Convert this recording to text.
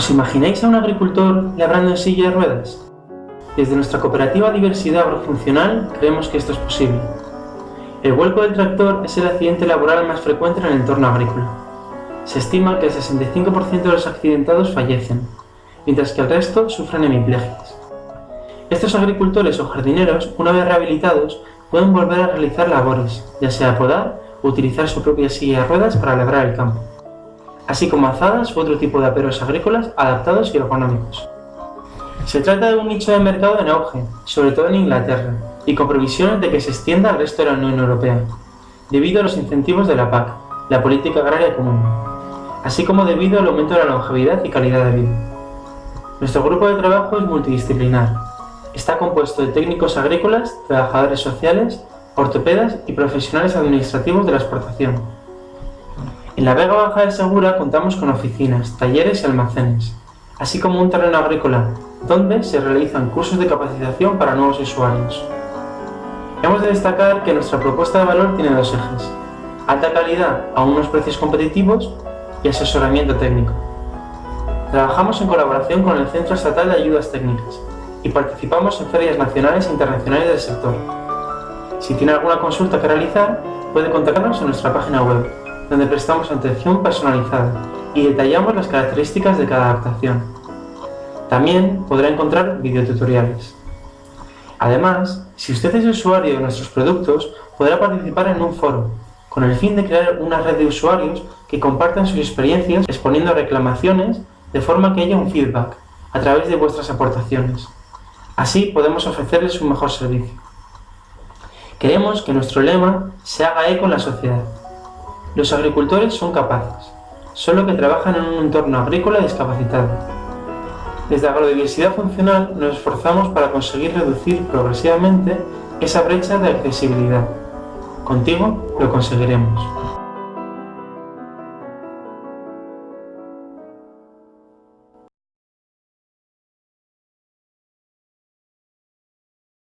¿Os imagináis a un agricultor labrando en silla de ruedas? Desde nuestra cooperativa Diversidad Agrofuncional creemos que esto es posible. El vuelco del tractor es el accidente laboral más frecuente en el entorno agrícola. Se estima que el 65% de los accidentados fallecen, mientras que el resto sufren hemiplegias. Estos agricultores o jardineros, una vez rehabilitados, pueden volver a realizar labores, ya sea podar o utilizar su propia silla de ruedas para labrar el campo así como azadas u otro tipo de aperos agrícolas adaptados y ergonómicos. Se trata de un nicho de mercado en auge, sobre todo en Inglaterra, y con previsiones de que se extienda al resto de la Unión Europea, debido a los incentivos de la PAC, la Política Agraria Común, así como debido al aumento de la longevidad y calidad de vida. Nuestro grupo de trabajo es multidisciplinar. Está compuesto de técnicos agrícolas, trabajadores sociales, ortopedas y profesionales administrativos de la exportación, en la Vega Baja de Segura contamos con oficinas, talleres y almacenes, así como un terreno agrícola, donde se realizan cursos de capacitación para nuevos usuarios. Hemos de destacar que nuestra propuesta de valor tiene dos ejes, alta calidad a unos precios competitivos y asesoramiento técnico. Trabajamos en colaboración con el Centro Estatal de Ayudas Técnicas y participamos en ferias nacionales e internacionales del sector. Si tiene alguna consulta que realizar, puede contactarnos en nuestra página web donde prestamos atención personalizada y detallamos las características de cada adaptación. También podrá encontrar videotutoriales. Además, si usted es usuario de nuestros productos, podrá participar en un foro, con el fin de crear una red de usuarios que compartan sus experiencias exponiendo reclamaciones de forma que haya un feedback a través de vuestras aportaciones. Así podemos ofrecerles un mejor servicio. Queremos que nuestro lema se haga eco en la sociedad los agricultores son capaces, solo que trabajan en un entorno agrícola discapacitado. Desde Agrodiversidad Funcional nos esforzamos para conseguir reducir progresivamente esa brecha de accesibilidad. Contigo lo conseguiremos.